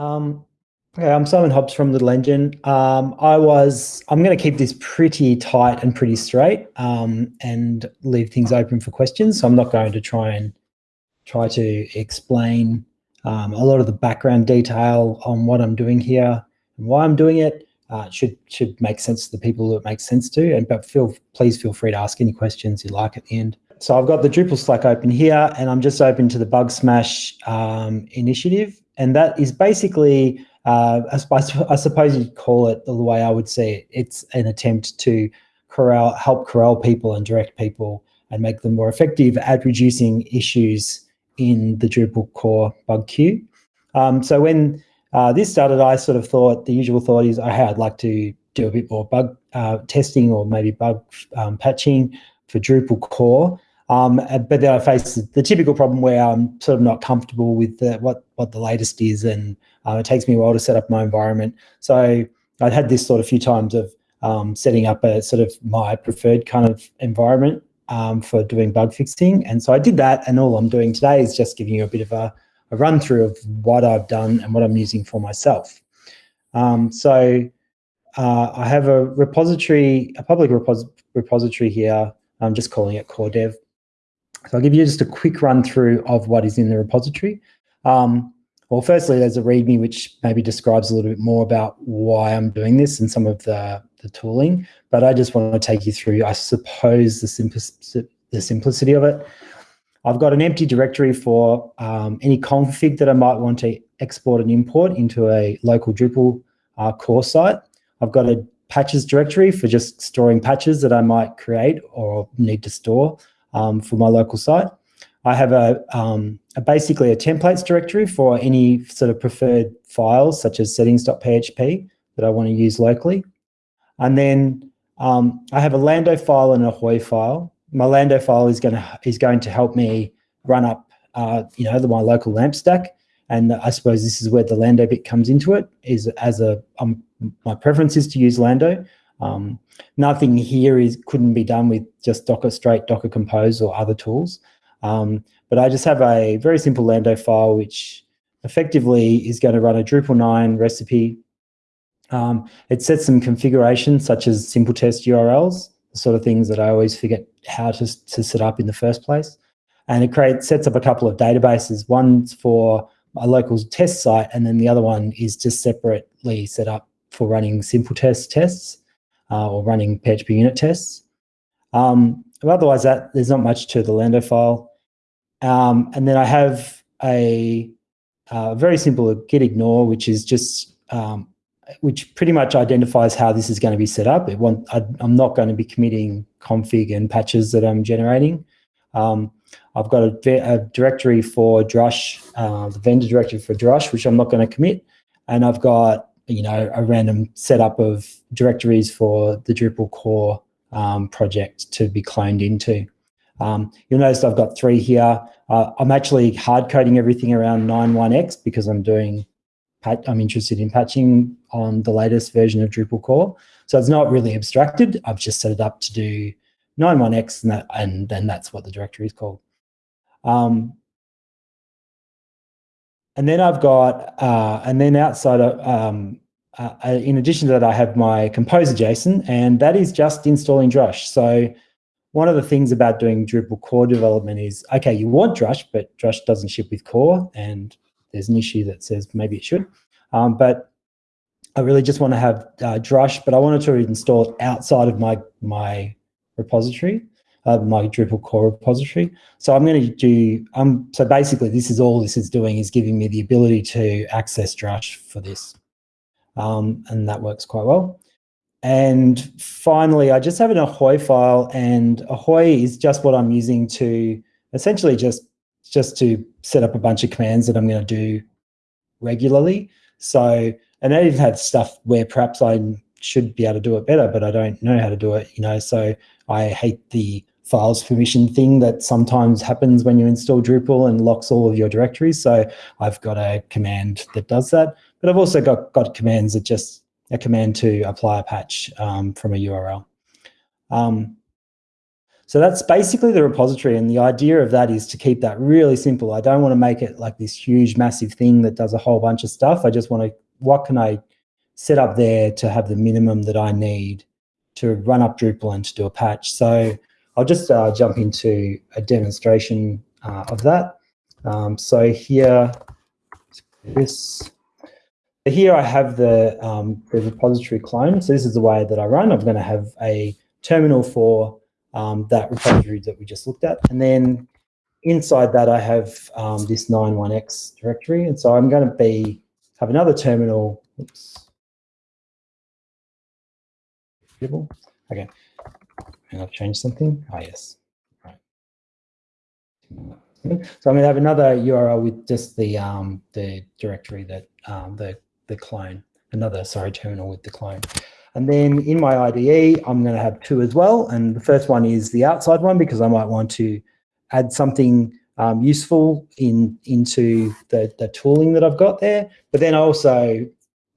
Um, okay, I'm Simon Hobbs from Little Engine. Um, I was, I'm going to keep this pretty tight and pretty straight um, and leave things open for questions. So I'm not going to try and try to explain um, a lot of the background detail on what I'm doing here and why I'm doing it. Uh, should should make sense to the people that it makes sense to. And but feel please feel free to ask any questions you like at the end. So I've got the Drupal Slack open here, and I'm just open to the Bugsmash um, initiative, and that is basically, uh, I, I, suppose you'd call it the way I would see it. It's an attempt to corral, help corral people and direct people and make them more effective at reducing issues in the Drupal core bug queue. Um, so when uh, this started, I sort of thought the usual thought is, oh, hey, I'd like to do a bit more bug uh, testing or maybe bug um, patching for Drupal core. Um, but then I face the typical problem where I'm sort of not comfortable with the, what, what the latest is and uh, it takes me a while to set up my environment. So I'd had this sort of few times of um, setting up a sort of my preferred kind of environment um, for doing bug fixing. And so I did that and all I'm doing today is just giving you a bit of a, a run through of what I've done and what I'm using for myself. Um, so uh, I have a repository, a public repos repository here. I'm just calling it core dev. So I'll give you just a quick run through of what is in the repository. Um, well, firstly, there's a README which maybe describes a little bit more about why I'm doing this and some of the, the tooling, but I just want to take you through, I suppose, the, simplicity, the simplicity of it. I've got an empty directory for um, any config that I might want to export and import into a local Drupal uh, core site. I've got a patches directory for just storing patches that I might create or need to store um, for my local site. I have a, um, a, basically a templates directory for any sort of preferred files such as settings.php that I want to use locally. And then um, I have a Lando file and a Ahoy file. My Lando file is going to is going to help me run up, uh, you know, the, my local LAMP stack. And I suppose this is where the Lando bit comes into it. Is as a um, my preference is to use Lando. Um, nothing here is couldn't be done with just Docker straight Docker Compose or other tools. Um, but I just have a very simple Lando file, which effectively is going to run a Drupal 9 recipe. Um, it sets some configurations such as simple test URLs, the sort of things that I always forget how to, to set up in the first place. And it creates sets up a couple of databases. One's for a local test site, and then the other one is just separately set up for running simple test tests uh, or running PHP unit tests. Um, otherwise, that there's not much to the Lando file. Um, and then I have a, a, very simple git ignore, which is just um, which pretty much identifies how this is going to be set up. I, am not going to be committing config and patches that I'm generating. Um, I've got a, a, directory for Drush, uh, the vendor directory for Drush, which I'm not going to commit. And I've got you know, a random setup of directories for the Drupal core um, project to be cloned into. Um, you'll notice I've got three here. Uh, I'm actually hard coding everything around 9.1x because I'm doing, I'm interested in patching on the latest version of Drupal core. So it's not really abstracted. I've just set it up to do 9.1x and, that, and then that's what the directory is called. Um, and then I've got, uh, and then outside of, um, uh, uh, in addition to that, I have my Composer JSON, and that is just installing Drush. So one of the things about doing Drupal core development is, okay, you want Drush, but Drush doesn't ship with core, and there's an issue that says maybe it should. Um, but I really just want to have uh, Drush, but I wanted to install it outside of my, my repository uh, my Drupal core repository. So I'm going to do, um, so basically this is all this is doing is giving me the ability to access Drush for this. Um, and that works quite well. And finally, I just have an Ahoy file and Ahoy is just what I'm using to essentially just, just to set up a bunch of commands that I'm going to do regularly. So, and I even have stuff where perhaps I should be able to do it better, but I don't know how to do it, you know, so I hate the files permission thing that sometimes happens when you install Drupal and locks all of your directories. So I've got a command that does that, but I've also got, got commands that just a command to apply a patch um, from a URL. Um, So that's basically the repository. And the idea of that is to keep that really simple. I don't want to make it like this huge, massive thing that does a whole bunch of stuff. I just want to, what can I set up there to have the minimum that I need to run up Drupal and to do a patch. So I'll just uh, jump into a demonstration uh, of that. Um, so here, this, here I have the, um, the repository clone. So this is the way that I run. I'm going to have a terminal for um, that repository that we just looked at. And then inside that, I have um, this 91x directory. And so I'm going to be have another terminal. Oops. Okay. And I've changed something. Ah, yes. Right. So I'm going to have another URL with just the um, the directory that um, the the clone, another sorry terminal with the clone. And then in my IDE, I'm going to have two as well. And the first one is the outside one because I might want to add something um, useful in into the, the tooling that I've got there. But then I also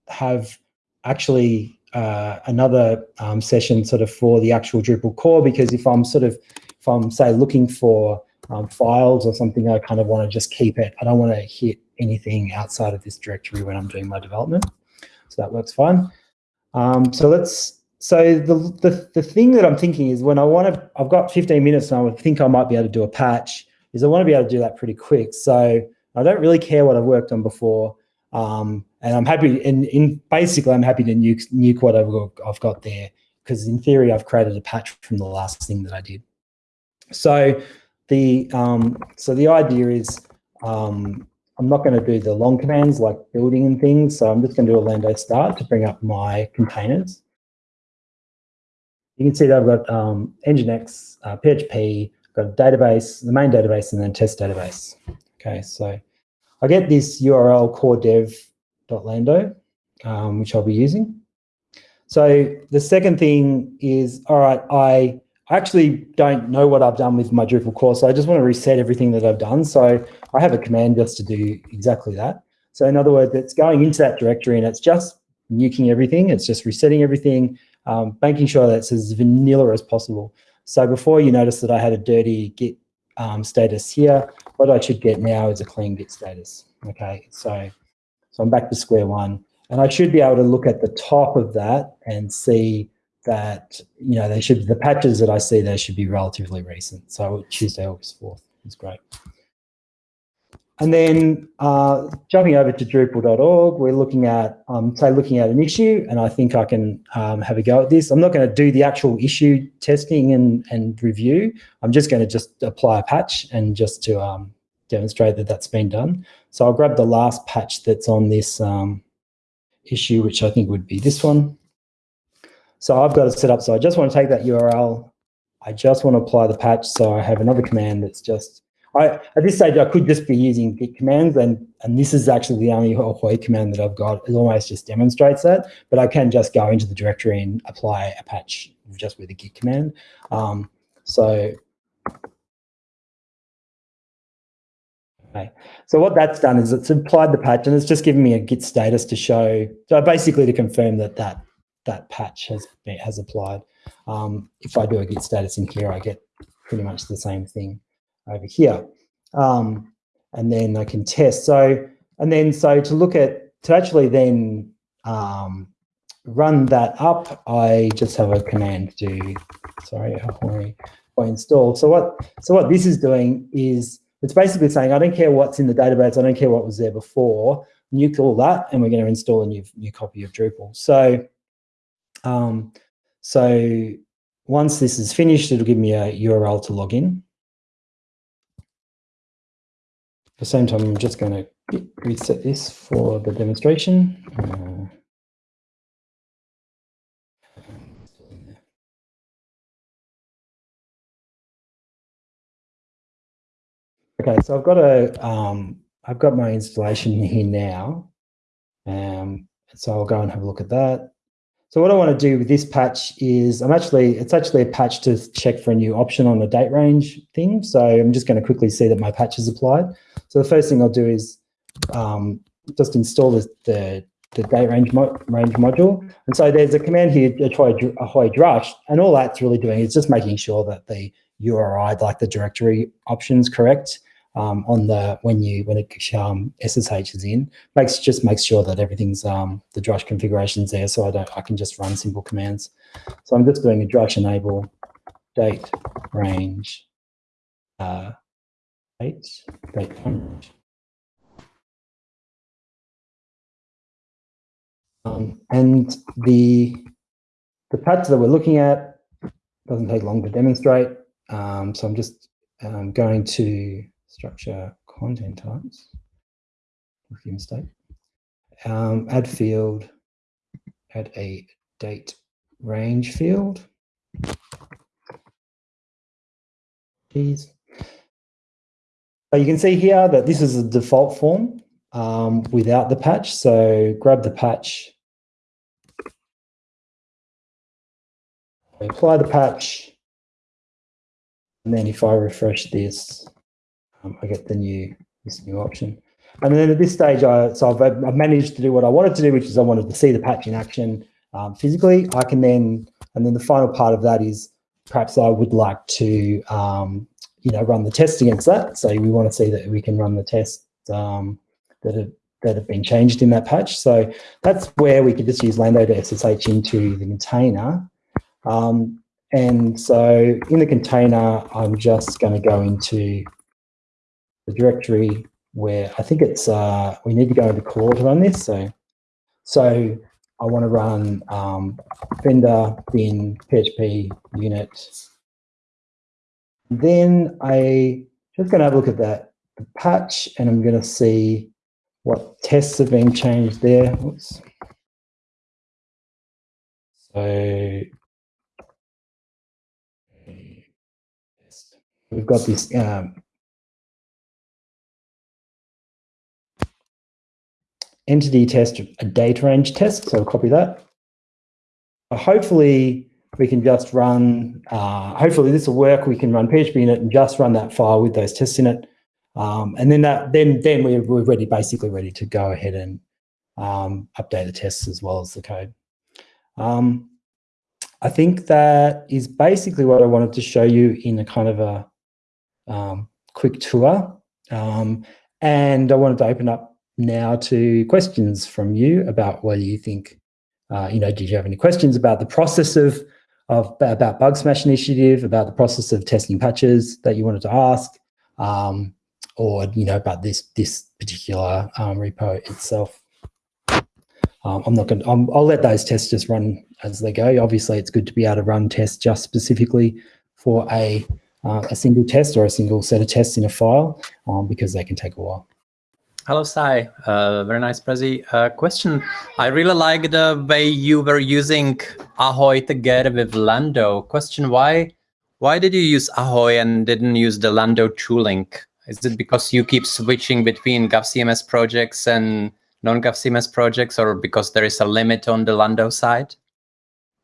have actually uh, another um, session sort of for the actual Drupal core, because if I'm sort of, if I'm say looking for um, files or something, I kind of want to just keep it. I don't want to hit anything outside of this directory when I'm doing my development. So that works fine. Um, so let's, so the, the, the thing that I'm thinking is when I want to, I've got 15 minutes and I would think I might be able to do a patch, is I want to be able to do that pretty quick. So I don't really care what I've worked on before. Um, and I'm happy, in, in basically, I'm happy to nuke, nuke what I've got, I've got there because in theory, I've created a patch from the last thing that I did. So the um, so the idea is um, I'm not going to do the long commands like building and things. So I'm just going to do a lando start to bring up my containers. You can see that I've got um, Nginx, uh, PHP, got a database, the main database, and then test database. Okay, so I get this URL core dev.lando, um, which I'll be using. So the second thing is, all right, I I actually don't know what I've done with my Drupal core, so I just want to reset everything that I've done. So I have a command just to do exactly that. So in other words, it's going into that directory and it's just nuking everything. It's just resetting everything, um, making sure that it's as vanilla as possible. So before you notice that I had a dirty git um, status here, what I should get now is a clean git status. Okay, so, so I'm back to square one. And I should be able to look at the top of that and see that, you know, they should, the patches that I see there should be relatively recent. So Tuesday, August 4th is great. And then uh, jumping over to Drupal.org, we're looking at, um, say, looking at an issue, and I think I can um, have a go at this. I'm not going to do the actual issue testing and, and review. I'm just going to just apply a patch and just to um, demonstrate that that's been done. So I'll grab the last patch that's on this um, issue, which I think would be this one. So I've got it set up. So I just want to take that URL. I just want to apply the patch. So I have another command that's just, I, at this stage, I could just be using git commands and, and this is actually the only ahoy command that I've got. It almost just demonstrates that, but I can just go into the directory and apply a patch just with a git command. Um, so Okay. So what that's done is it's applied the patch and it's just given me a git status to show, so basically to confirm that that that patch has has applied. Um, if I do a git status in here, I get pretty much the same thing over here. Um, and then I can test. So, and then so to look at, to actually then um, run that up, I just have a command to, sorry, I installed. So what, so what this is doing is it's basically saying, I don't care what's in the database, I don't care what was there before, nuke all that, and we're going to install a new, new copy of Drupal. So um, so once this is finished, it'll give me a URL to log in. At the same time, I'm just going to reset this for the demonstration. Uh, okay, so I've got a, um, I've got my installation here now. Um, so I'll go and have a look at that. So what I want to do with this patch is I'm actually, it's actually a patch to check for a new option on the date range thing. So I'm just going to quickly see that my patch is applied. So the first thing I'll do is um, just install the, the, the date range, mo range module. And so there's a command here, ahoy drush, and all that's really doing is just making sure that the URI, like the directory options correct um, on the when you when it um, SSH is in. Makes just makes sure that everything's um, the drush configurations there, so I don't I can just run simple commands. So I'm just doing a drush enable date range uh, date date range. Um, and the the patch that we're looking at doesn't take long to demonstrate. Um, so I'm just um, going to structure content types. Rookie mistake. Um, add field, add a date range field. Please. So you can see here that this is a default form um, without the patch. So grab the patch, apply the patch, and then if I refresh this, um, I get the new this new option. And then at this stage, I, so I've, I've, managed to do what I wanted to do, which is I wanted to see the patch in action um, physically. I can then, and then the final part of that is perhaps I would like to, um, you know, run the test against that. So we want to see that we can run the test um, that have, that have been changed in that patch. So that's where we could just use Lando to SSH into the container. Um, and so in the container, I'm just going to go into the directory where I think it's, uh, we need to go into core to run this. So, so I want to run um, vendor bin PHP unit. Then I just going to have a look at that patch and I'm going to see what tests have been changed there. Oops. So we've got this um, entity test, a data range test. So I'll copy that. Hopefully we can just run, uh, hopefully this will work. We can run PHP unit and just run that file with those tests in it. Um, and then that, then, then we're, we're ready, basically ready to go ahead and um, update the tests as well as the code. Um, I think that is basically what I wanted to show you in a kind of a um, quick tour. Um, and I wanted to open up now to questions from you about whether you think, uh, you know, did you have any questions about the process of, of about Bug Smash initiative, about the process of testing patches that you wanted to ask, um, or you know about this this particular um, repo itself. Um, I'm not going. to I'll let those tests just run as they go. Obviously, it's good to be able to run tests just specifically for a uh, a single test or a single set of tests in a file um, because they can take a while. Hello, Sai. Uh, very nice, Prezi. Uh, question. I really like the way you were using Ahoy together with Lando. Question, why why did you use Ahoy and didn't use the Lando tooling? Is it because you keep switching between GovCMS projects and non-GovCMS projects or because there is a limit on the Lando side?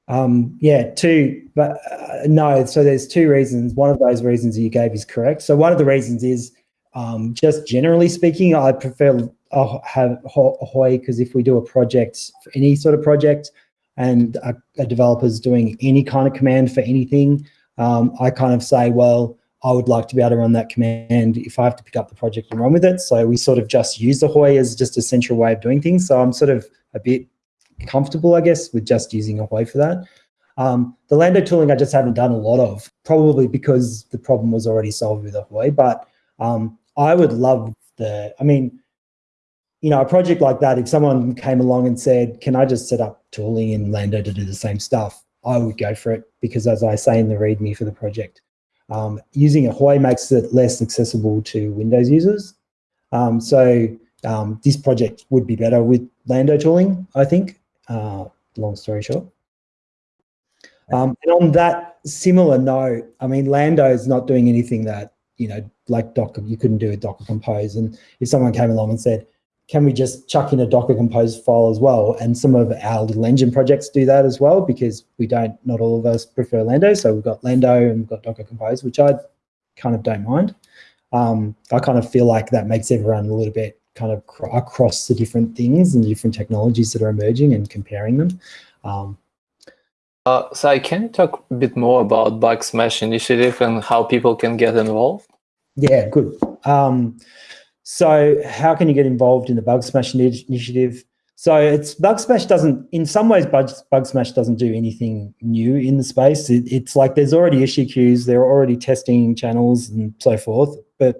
Um, yeah, two, but uh, no. So there's two reasons. One of those reasons you gave is correct. So one of the reasons is um, just generally speaking, I prefer uh, have Ahoy because if we do a project, any sort of project, and a, a developer's doing any kind of command for anything, um, I kind of say, well, I would like to be able to run that command if I have to pick up the project and run with it. So we sort of just use Ahoy as just a central way of doing things. So I'm sort of a bit comfortable, I guess, with just using Ahoy for that. Um, the Lando tooling I just haven't done a lot of, probably because the problem was already solved with Ahoy. But um, I would love the, I mean, you know, a project like that, if someone came along and said, can I just set up tooling in Lando to do the same stuff? I would go for it because as I say in the README for the project, um, using Ahoy makes it less accessible to Windows users. Um, so um, this project would be better with Lando tooling, I think, uh, long story short. Um, and on that similar note, I mean, Lando is not doing anything that, you know, like Docker, you couldn't do a Docker Compose. And if someone came along and said, can we just chuck in a Docker Compose file as well? And some of our little engine projects do that as well, because we don't, not all of us prefer Lando. So we've got Lando and we've got Docker Compose, which I kind of don't mind. Um, I kind of feel like that makes everyone a little bit kind of across the different things and the different technologies that are emerging and comparing them. Um, Uh, so can you talk a bit more about Bug Smash initiative and how people can get involved? Yeah, good. Um, so how can you get involved in the Bug Smash initiative? So it's Bug Smash doesn't, in some ways, Bug, Bug Smash doesn't do anything new in the space. It, it's like there's already issue queues, there are already testing channels and so forth. But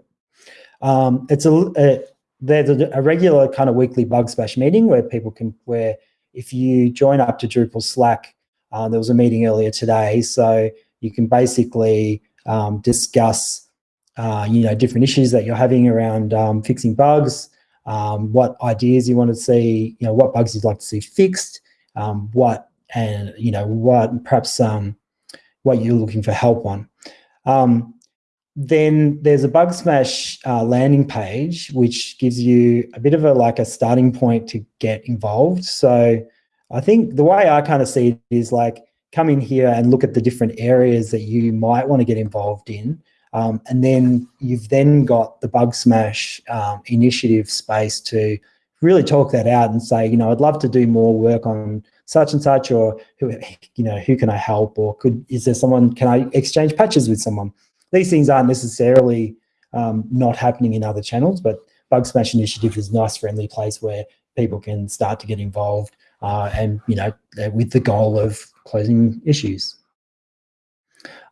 um, it's a, a there's a, a, regular kind of weekly Bug Smash meeting where people can, where if you join up to Drupal Slack, uh, there was a meeting earlier today, so you can basically um, discuss, uh, you know, different issues that you're having around um, fixing bugs, um, what ideas you want to see, you know, what bugs you'd like to see fixed, um, what and you know what perhaps um, what you're looking for help on. Um, then there's a bug smash uh, landing page which gives you a bit of a like a starting point to get involved. So i think the way i kind of see it is like come in here and look at the different areas that you might want to get involved in. Um, and then you've then got the bug smash um, initiative space to really talk that out and say you know i'd love to do more work on such and such or who you know who can i help? Or could is there someone can i exchange patches with someone these things aren't necessarily um, not happening in other channels, but Bug Smash Initiative is a nice, friendly place where people can start to get involved uh, and, you know, with the goal of closing issues.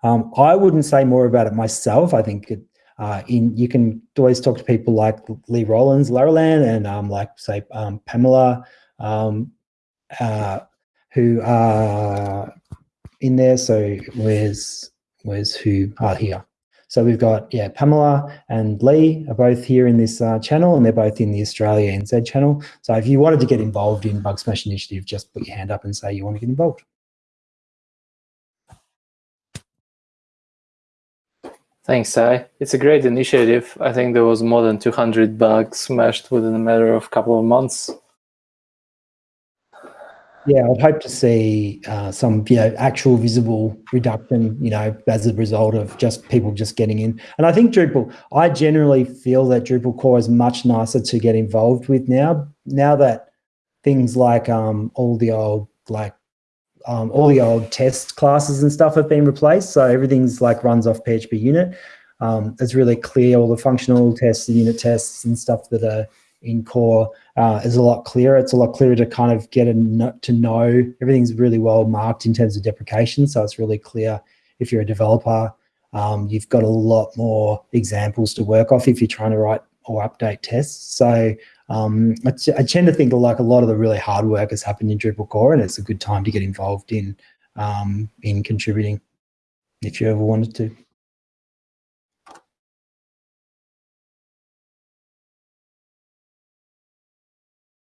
Um, I wouldn't say more about it myself. I think it, uh, in you can always talk to people like Lee Rowlands, larowlan, and um, like say um, Pamela, um, uh, who are in there. So where's where's who are here? So we've got, yeah, Pamela and Lee are both here in this uh, channel and they're both in the Australia NZ channel. So if you wanted to get involved in Bug Smash Initiative, just put your hand up and say you want to get involved. Thanks, Sai. It's a great initiative. I think there was more than 200 bugs smashed within a matter of a couple of months yeah, I'd hope to see uh, some, you know, actual visible reduction, you know, as a result of just people just getting in. And I think Drupal, I generally feel that Drupal core is much nicer to get involved with now. Now that things like um, all the old like um, all the old test classes and stuff have been replaced, so everything's like runs off PHP unit. Um, it's really clear all the functional tests, the unit tests, and stuff that are in core uh, is a lot clearer. It's a lot clearer to kind of get a, to know everything's really well marked in terms of deprecation. So it's really clear if you're a developer, um, you've got a lot more examples to work off if you're trying to write or update tests. So um, I, I, tend to think like a lot of the really hard work has happened in Drupal core and it's a good time to get involved in, um, in contributing if you ever wanted to.